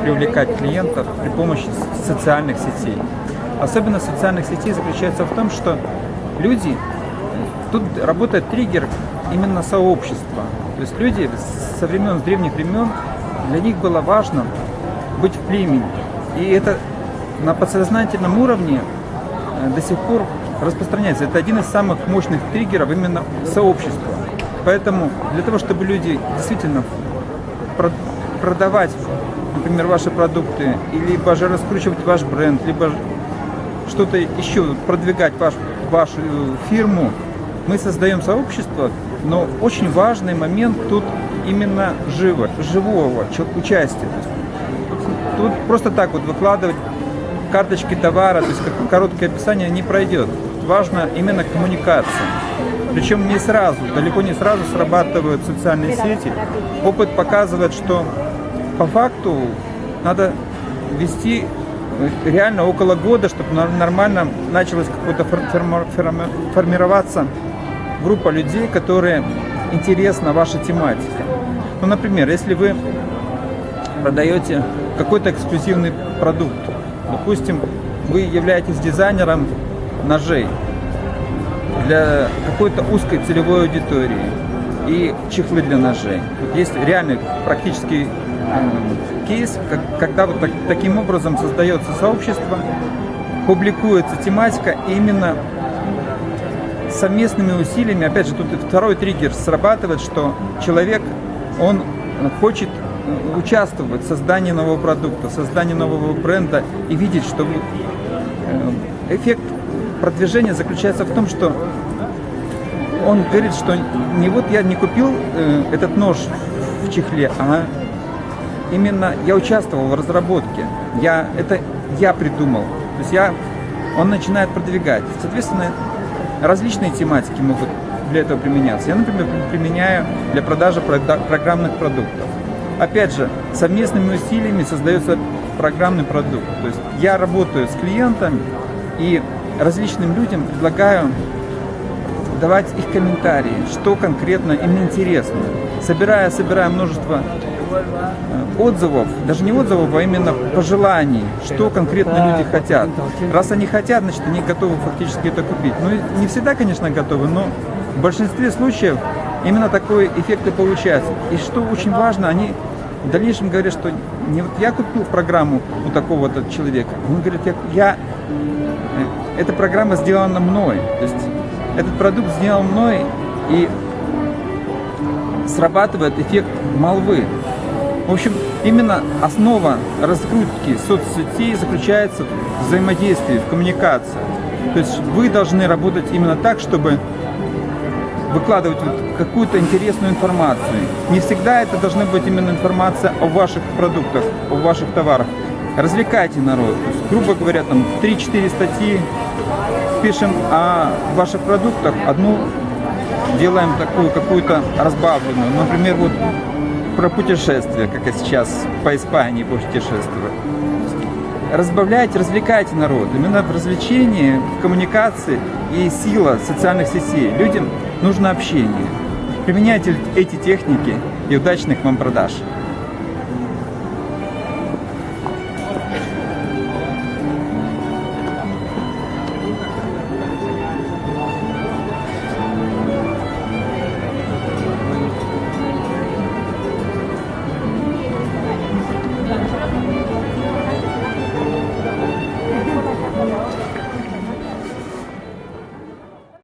привлекать клиентов при помощи социальных сетей. Особенность социальных сетей заключается в том, что люди, тут работает триггер именно сообщества. То есть люди со времен, с древних времен, для них было важно быть в племени. И это на подсознательном уровне э, до сих пор распространяется. Это один из самых мощных триггеров именно сообщества. Поэтому для того, чтобы люди действительно продавать, например, ваши продукты, либо же раскручивать ваш бренд, либо что-то еще, продвигать ваш, вашу фирму, мы создаем сообщество, но очень важный момент тут именно живо, живого участия. Тут просто так вот выкладывать карточки товара, то есть как короткое описание не пройдет. Важно именно коммуникация. Причем не сразу, далеко не сразу срабатывают социальные сети. Опыт показывает, что по факту надо вести реально около года, чтобы нормально началась какая-то формироваться группа людей, которые интересна ваша тематика. Ну, например, если вы продаете какой-то эксклюзивный продукт, допустим, вы являетесь дизайнером ножей для какой-то узкой целевой аудитории и чехлы для ножей. Вот есть реальный практический э, кейс, как, когда вот так, таким образом создается сообщество, публикуется тематика именно совместными усилиями, опять же, тут второй триггер срабатывает, что человек, он хочет участвовать в создании нового продукта, в создании нового бренда и видеть, что э, эффект продвижения заключается в том, что он говорит, что не вот я не купил э, этот нож в чехле, а именно я участвовал в разработке. Я, это я придумал. То есть я, он начинает продвигать. Соответственно, различные тематики могут для этого применяться. Я, например, применяю для продажи программных продуктов. Опять же, совместными усилиями создается программный продукт. То есть я работаю с клиентами и различным людям предлагаю давать их комментарии, что конкретно им интересно. Собирая, собирая множество э, отзывов, даже не отзывов, а именно пожеланий, что конкретно люди хотят. Раз они хотят, значит, они готовы фактически это купить. Ну, не всегда, конечно, готовы, но в большинстве случаев именно такой эффект и получается. И что очень важно, они в дальнейшем говорят, что не вот я купил программу у такого-то человека, он говорит, я, я эта программа сделана мной. То есть этот продукт сделан мной и срабатывает эффект молвы. В общем, именно основа раскрутки соцсетей заключается в взаимодействии, в коммуникации. То есть вы должны работать именно так, чтобы выкладывать какую-то интересную информацию. Не всегда это должна быть именно информация о ваших продуктах, о ваших товарах. Развлекайте народ. Есть, грубо говоря, там 3-4 статьи пишем о ваших продуктах, одну делаем такую какую-то разбавленную. Например, вот про путешествия, как я сейчас по Испании путешествую. Разбавляйте, развлекайте народ. Именно в развлечении, в коммуникации и сила социальных сетей. Людям нужно общение. Применяйте эти техники и удачных вам продаж.